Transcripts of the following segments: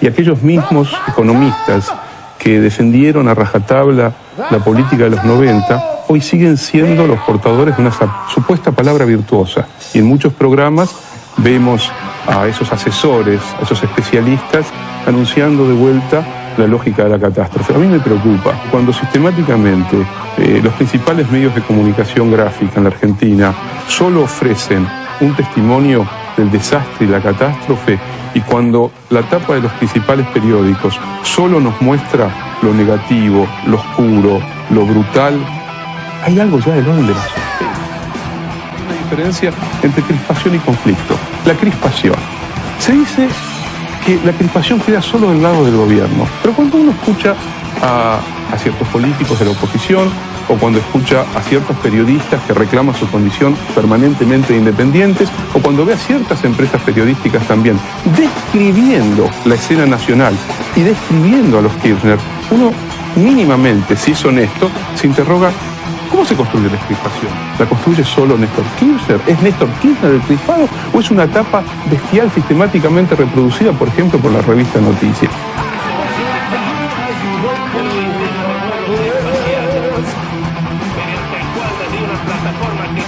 y aquellos mismos economistas que defendieron a rajatabla la política de los 90, hoy siguen siendo los portadores de una supuesta palabra virtuosa. Y en muchos programas vemos a esos asesores, a esos especialistas, anunciando de vuelta la lógica de la catástrofe. A mí me preocupa cuando sistemáticamente eh, los principales medios de comunicación gráfica en la Argentina solo ofrecen un testimonio del desastre y la catástrofe y cuando la tapa de los principales periódicos solo nos muestra lo negativo, lo oscuro, lo brutal, hay algo ya de Hay una diferencia entre crispación y conflicto. La crispación. Se dice que la crispación queda solo del lado del gobierno, pero cuando uno escucha a, a ciertos políticos de la oposición, o cuando escucha a ciertos periodistas que reclaman su condición permanentemente independientes, o cuando ve a ciertas empresas periodísticas también describiendo la escena nacional y describiendo a los Kirchner, uno mínimamente, si es honesto, se interroga ¿Cómo se construye la crispación? ¿La construye solo Néstor Kirchner? ¿Es Néstor Kirchner el crispado o es una etapa bestial sistemáticamente reproducida, por ejemplo, por la revista Noticias?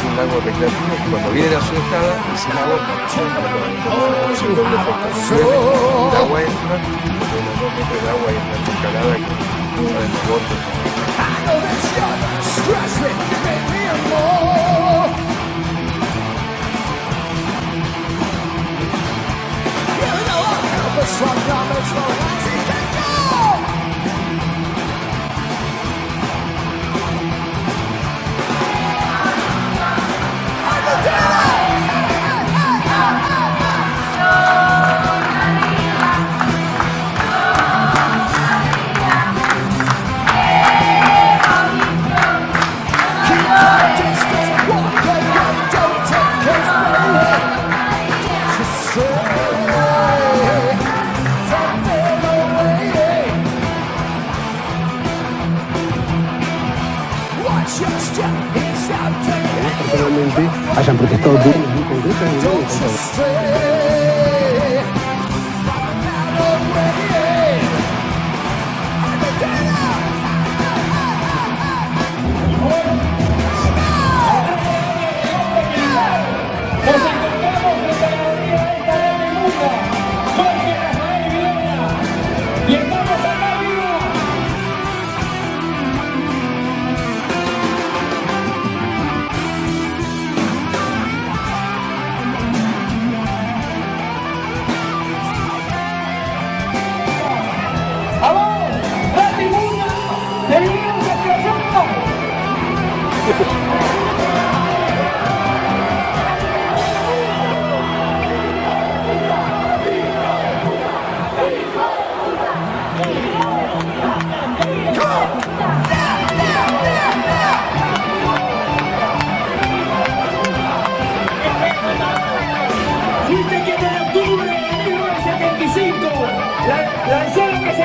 un lago recreativo que cuando viene la ese lago el agua entra de los dos metros de agua y una escalada que sale en el bote from damage personalmente hayan protestado duramente.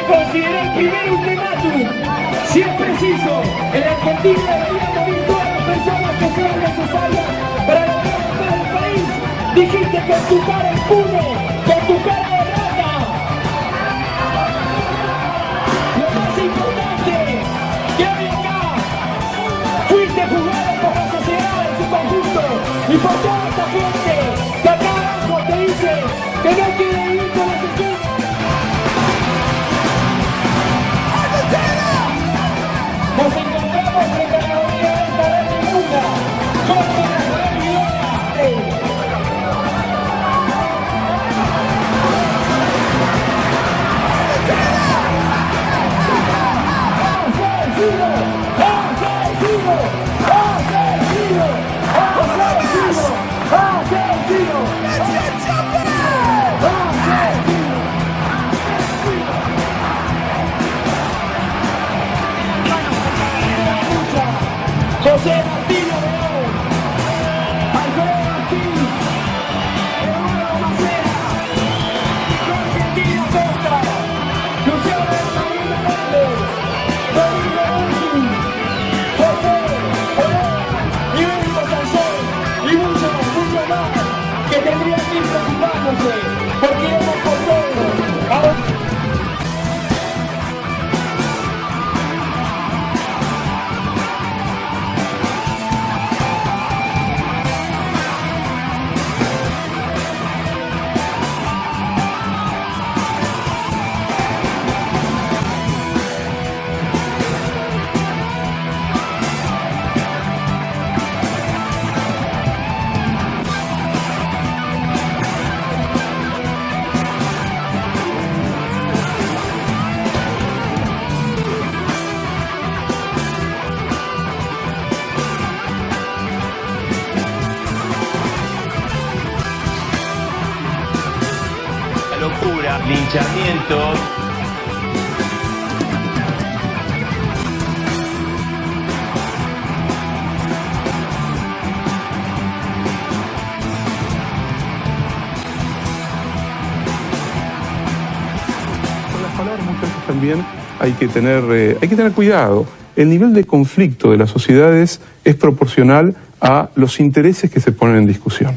consideró el primer ultimátum. Si es preciso, el argentino debería morir acción necesaria para el del país. Dijiste que tu cara es pura. Yeah. Locura, linchamiento. Con las palabras muchas veces también hay que tener, eh, hay que tener cuidado. El nivel de conflicto de las sociedades es proporcional a los intereses que se ponen en discusión.